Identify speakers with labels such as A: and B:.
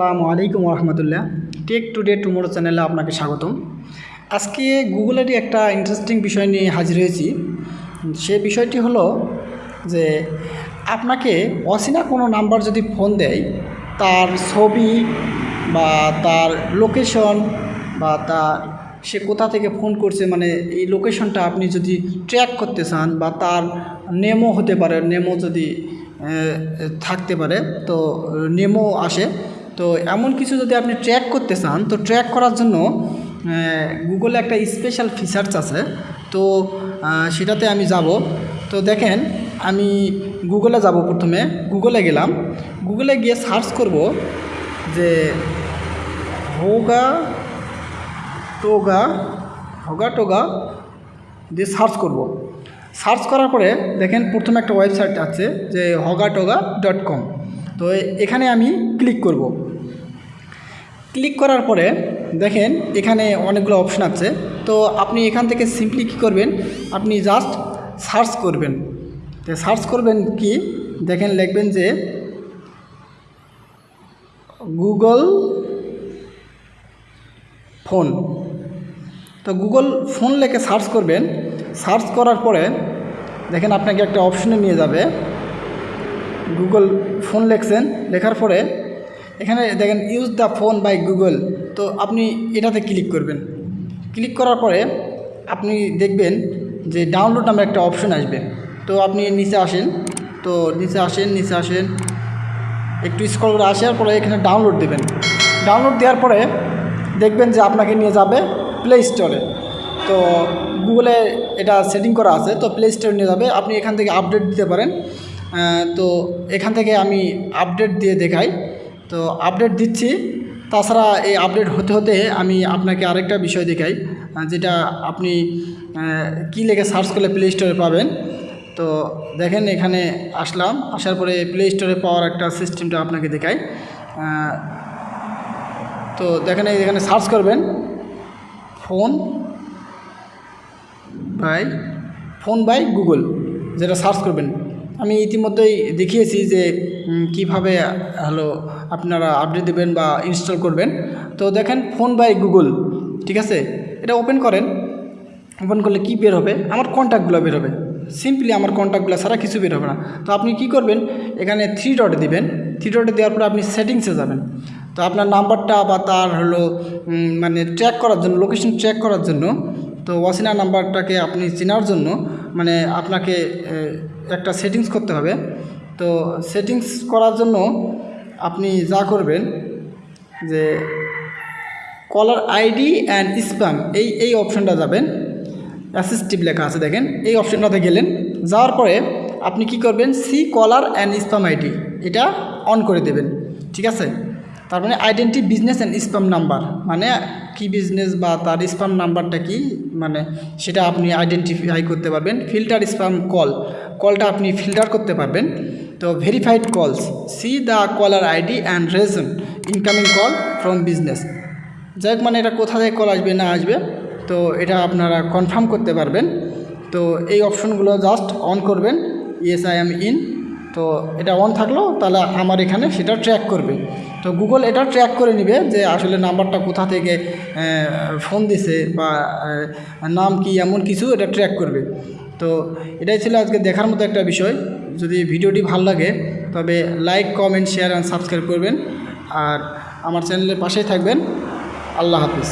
A: আসসালামু আলাইকুম রহমতুল্লাহ take today tomorrow চ্যানেলে আপনাকে স্বাগতম। আজকে গুগলেরই একটা ইন্টারেস্টিং বিষয় নিয়ে হাজির হয়েছি। সে বিষয়টি হলো যে আপনাকে অচেনা কোনো নাম্বার যদি ফোন দেয়, তার ছবি বা তার লোকেশন বা তার সে কোথা থেকে ফোন করছে মানে এই লোকেশনটা আপনি যদি ট্র্যাক করতে চান বা তার নেমো হতে পারে নেমো যদি থাকতে পারে, তো নেমো আসে। তো এমন কিছু যদি আপনি ট্র্যাক করতে চান, তো ট্র্যাক করার জন্য গুগলে একটা স্পেশাল ফিচার্স আছে। তো সেটাতে আমি যাব। তো দেখেন, আমি গুগলে যাব প্রথমে। গুগলে গেলাম। গুগলে গিয়ে সার্চ করব যে হোগা টোগা হোগা টোগা দিয়ে সার্চ করব। সার্চ করার পরে দেখেন, প্রথমে একটা ওয়েবসাইট আছে যে হগা টোগা ডট কম তো এখানে আমি ক্লিক করব। ক্লিক করার পরে দেখেন এখানে অনেকগুলো অপশান আছে। তো আপনি এখান থেকে সিম্পলি কী করবেন? আপনি জাস্ট সার্চ করবেন। সার্চ করবেন কি? দেখেন লিখবেন যে গুগল ফোন তো গুগল ফোন লেখে সার্চ করবেন। সার্চ করার পরে দেখেন আপনাকে একটা অপশনে নিয়ে যাবে। গুগল ফোন লেখছেন। লেখার পরে এখানে দেখেন use the phone by Google তো আপনি এটাতে ক্লিক করবেন। ক্লিক করার পরে আপনি দেখবেন যে ডাউনলোড নামে একটা অপশন আসবে। তো আপনি নিচে আসেন, তো নিচে আসেন নিচে আসেন। একটু স্ক্রল করে আসার পরে এখানে ডাউনলোড দেবেন। ডাউনলোড দেওয়ার পরে দেখবেন যে আপনাকে নিয়ে যাবে প্লে স্টোরে তো গুগলে এটা সেটিং করা আছে, তো প্লে স্টোরে নিয়ে যাবে। আপনি এখান থেকে আপডেট দিতে পারেন। তো এখান থেকে আমি আপডেট দিয়ে দেখাই। তো আপডেট দিচ্ছি। তাছাড়া এই আপডেট হতে হতে আমি আপনাকে আরেকটা বিষয় দেখাই যেটা আপনি কী লেগে সার্চ করলে প্লে স্টোরে পাবেন। তো দেখেন এখানে আসলাম, আসার পরে প্লে স্টোরে পাওয়ার একটা সিস্টেমটা আপনাকে দেখাই। তো দেখেন এখানে সার্চ করবেন phone by phone by Google যেটা সার্চ করবেন। আমি ইতিমধ্যেই দেখিয়েছি যে কীভাবে হলো আপনারা আপডেট দেবেন বা ইনস্টল করবেন। তো দেখেন ফোন বাই গুগল ঠিক আছে? এটা ওপেন করেন। ওপেন করলে কি বের হবে? আমার কন্ট্যাক্টগুলো বের হবে। সিম্পলি আমার কন্ট্যাক্টগুলো ছাড়া কিছু বের হবে না। তো আপনি কি করবেন? এখানে থ্রি ডট দিবেন। থ্রি ডটে দেওয়ার পরে আপনি সেটিংসে যাবেন। তো আপনার নাম্বারটা বা তার হলো মানে ট্র্যাক করার জন্য লোকেশন ট্র্যাক করার জন্য, তো ওয়াসিনা নাম্বারটাকে আপনি চেনার জন্য মানে আপনাকে একটা সেটিংস করতে হবে। তো সেটিংস করার জন্য আপনি যা করবেন যে কলার আইডি অ্যান্ড স্প্যাম এই এই অপশনটা যাবেন। অ্যাসিস্টিভ লেখা আছে দেখেন, এই অপশনটাতে গেলেন। যাওয়ার পরে আপনি কি করবেন? See caller and spam ID এটা অন করে দেবেন। ঠিক আছে? তার মানে identify business and spam number মানে কি বিজনেস বা তার স্প্যাম নাম্বারটা কি? মানে সেটা আপনি আইডেন্টিফাই করতে পারবেন। ফিল্টার স্প্যাম কল কলটা আপনি ফিল্টার করতে পারবেন। তো verified calls see the caller ID and reason incoming call from business যাই মানে এটা কোথা থেকে কল আসবে, না আসবে, তো এটা আপনারা কনফার্ম করতে পারবেন। তো এই অপশনগুলো জাস্ট অন করবেন। ইয়েস আই এম ইন তো এটা অন থাকল, তাহলে আমার এখানে সেটা ট্র্যাক করবে। তো গুগল এটা ট্র্যাক করে নেবে যে আসলে নাম্বারটা কোথা থেকে ফোন দিছে বা নাম কি, এমন কিছু এটা ট্র্যাক করবে। তো এটাই ছিল আজকে দেখার মতো একটা বিষয়। যদি ভিডিওটি ভালো লাগে, তবে like comment share and subscribe করবেন। আর আমার চ্যানেলের পাশেই থাকবেন। আল্লাহ হাফিজ।